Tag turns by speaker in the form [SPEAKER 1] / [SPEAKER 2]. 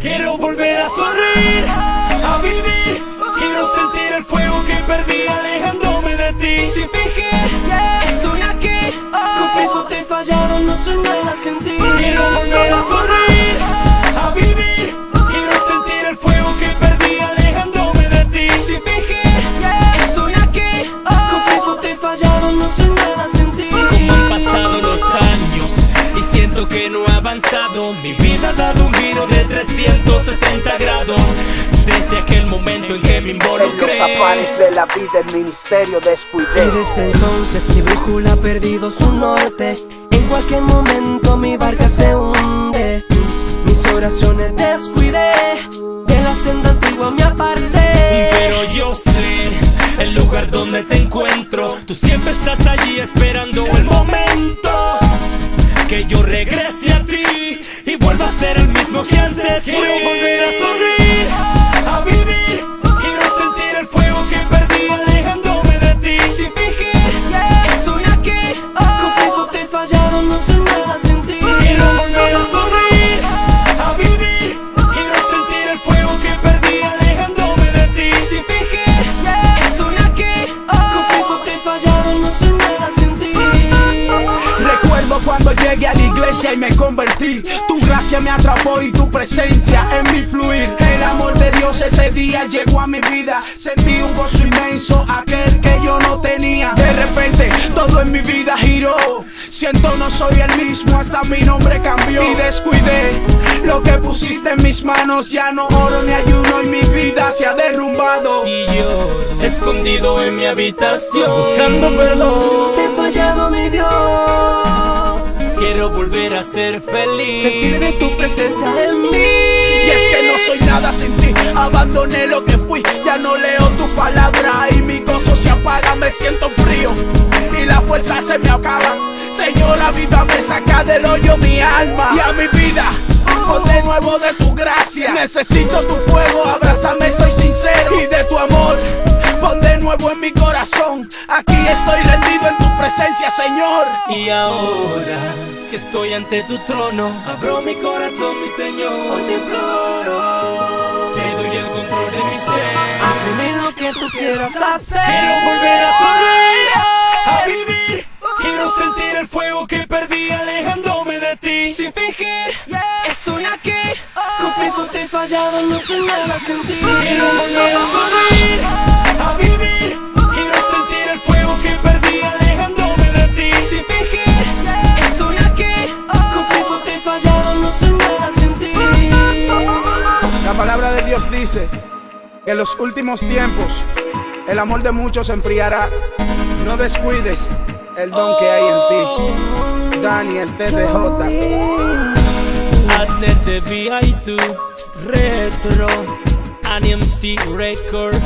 [SPEAKER 1] Quiero volver a sonreír, a vivir. Quiero sentir el fuego que perdí alejándome de ti.
[SPEAKER 2] Sin fingir, estoy aquí. Confieso te he fallado, no soy nada sin ti.
[SPEAKER 1] Quiero volver a sonreír, a vivir. Quiero sentir el fuego que perdí alejándome de ti.
[SPEAKER 2] Sin fingir, estoy aquí. Confieso te he fallado, no soy nada sin ti.
[SPEAKER 1] Han pasado los años y siento que no he avanzado. Mi vida ha dado un giro de tres
[SPEAKER 3] afanes de la vida el ministerio descuidé.
[SPEAKER 2] Y desde entonces mi brújula ha perdido su norte. En cualquier momento mi barca se hunde. Mis oraciones descuidé De la senda antigua me aparté.
[SPEAKER 1] Pero yo sé el lugar donde te encuentro. Tú siempre estás allí esperando el momento Que yo regrese a ti Y vuelva a ser el mismo que antes
[SPEAKER 3] y me convertí. Tu gracia me atrapó y tu presencia en mi fluir. El amor de Dios ese día llegó a mi vida. Sentí un gozo inmenso, aquel que yo no tenía. De repente todo en mi vida giró. Siento no soy el mismo, hasta mi nombre cambió. Y descuidé lo que pusiste en mis manos. Ya no oro ni ayuno y mi vida se ha derrumbado.
[SPEAKER 1] Y yo, escondido en mi habitación Buscando perdón.
[SPEAKER 2] Te he fallado mi Dios
[SPEAKER 1] Quiero volver a ser feliz
[SPEAKER 2] Sentir de tu presencia en mí
[SPEAKER 3] Y es que no soy nada sin ti, abandoné lo que fui, ya no leo tu palabra y mi gozo se apaga, me siento frío y la fuerza se me acaba. Señor, avívame, saca del hoyo mi alma y a mi vida. Pon de nuevo de tu gracia. Necesito tu fuego, abrázame, soy sincero. Y de tu amor, pon de nuevo en mi corazón. Aquí estoy rendido presencia, Señor.
[SPEAKER 1] Y ahora que estoy ante tu trono Abro mi corazón, mi Señor.
[SPEAKER 2] Hoy te imploro.
[SPEAKER 1] Te doy el control de mi ser.
[SPEAKER 2] Hazme lo que tú quieras hacer.
[SPEAKER 1] Quiero volver a sonreír, a vivir. Quiero sentir el fuego que perdí alejándome de ti.
[SPEAKER 2] Sin fingir, estoy aquí. Confieso te he fallado, no soy nada sin ti.
[SPEAKER 1] Quiero volver a sonreír, a vivir
[SPEAKER 3] dice que en los últimos tiempos el amor de muchos se enfriará. No descuides el don que hay en ti. Daniel TDJ.
[SPEAKER 1] Adnet de VI2 Retro ANMC Record